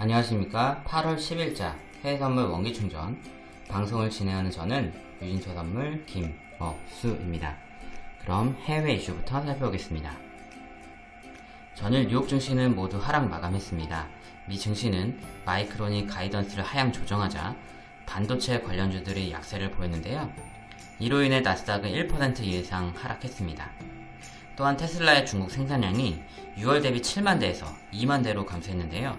안녕하십니까. 8월 10일자 해외선물 원기충전. 방송을 진행하는 저는 유진초선물 김억수입니다. 그럼 해외 이슈부터 살펴보겠습니다. 전일 뉴욕 증시는 모두 하락 마감했습니다. 미 증시는 마이크론이 가이던스를 하향 조정하자 반도체 관련주들이 약세를 보였는데요. 이로 인해 나스닥은 1% 이상 하락했습니다. 또한 테슬라의 중국 생산량이 6월 대비 7만 대에서 2만 대로 감소했는데요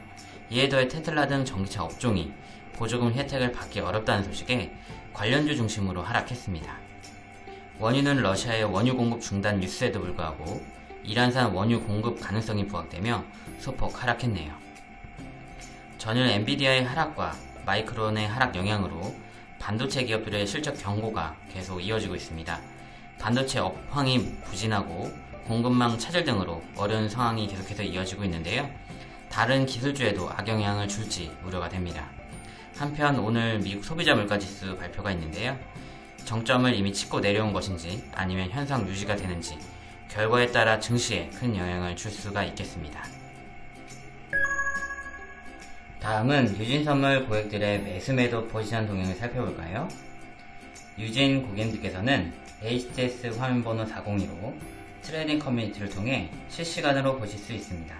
이에 더해 테슬라 등 전기차 업종이 보조금 혜택을 받기 어렵다는 소식에 관련주 중심으로 하락했습니다. 원유는 러시아의 원유 공급 중단 뉴스에도 불구하고 이란산 원유 공급 가능성이 부각되며 소폭 하락했네요. 전일 엔비디아의 하락과 마이크론의 하락 영향으로 반도체 기업들의 실적 경고가 계속 이어지고 있습니다. 반도체 업황이 부진하고 공급망 차질 등으로 어려운 상황이 계속해서 이어지고 있는데요. 다른 기술주에도 악영향을 줄지 우려가 됩니다. 한편 오늘 미국 소비자 물가지수 발표가 있는데요. 정점을 이미 찍고 내려온 것인지 아니면 현상 유지가 되는지 결과에 따라 증시에 큰 영향을 줄 수가 있겠습니다. 다음은 유진 선물 고객들의 매수 매도 포지션 동향을 살펴볼까요? 유진 고객님께서는 HTS 화면번호 402로 trading 커뮤니티를 통해 실시간으로 보실 수 있습니다.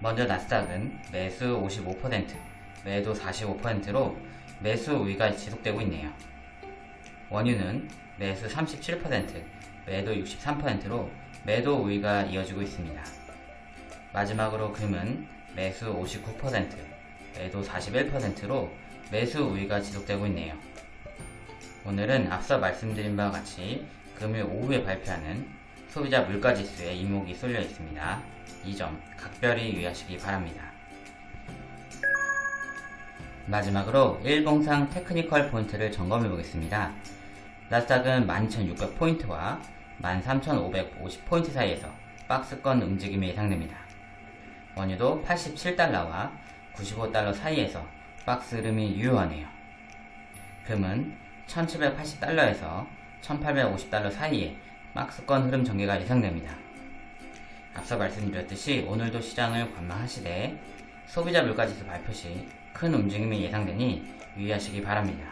먼저 나스닥은 매수 55%, 매도 45%로 매수 우위가 지속되고 있네요. 원유는 매수 37%, 매도 63%로 매도 우위가 이어지고 있습니다. 마지막으로 금은 매수 59%, 매도 41%로 매수 우위가 지속되고 있네요. 오늘은 앞서 말씀드린 바와 같이 금일 오후에 발표하는 소비자 물가지수에 이목이 쏠려 있습니다. 이 점 각별히 유의하시기 바랍니다. 마지막으로 일봉상 테크니컬 포인트를 점검해 보겠습니다. 나스닥은 12,600포인트와 13,550포인트 사이에서 박스권 움직임이 예상됩니다. 원유도 87달러와 95달러 사이에서 박스 흐름이 유효하네요. 금은 1780달러에서 1850달러 사이에 박스권 흐름 전개가 예상됩니다. 앞서 말씀드렸듯이 오늘도 시장을 관망하시되 소비자 물가지수 발표 시 큰 움직임이 예상되니 유의하시기 바랍니다.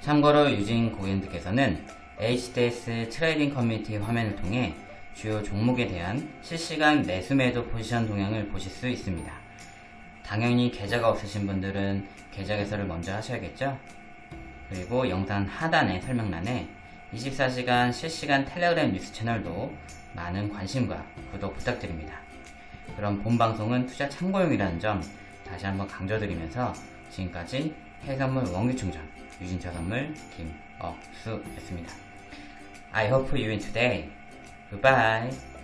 참고로 유진 고객님들께서는 HTS trading 커뮤니티 화면을 통해 주요 종목에 대한 실시간 매수 매도 포지션 동향을 보실 수 있습니다. 당연히 계좌가 없으신 분들은 계좌 개설을 먼저 하셔야겠죠? 그리고 영상 하단의 설명란에 24시간 실시간 텔레그램 뉴스 채널도 많은 관심과 구독 부탁드립니다. 그럼 본 방송은 투자 참고용이라는 점 다시 한번 강조드리면서 지금까지 해선물 원기충전 유진차 선물 김억수였습니다. I hope you win today. Goodbye.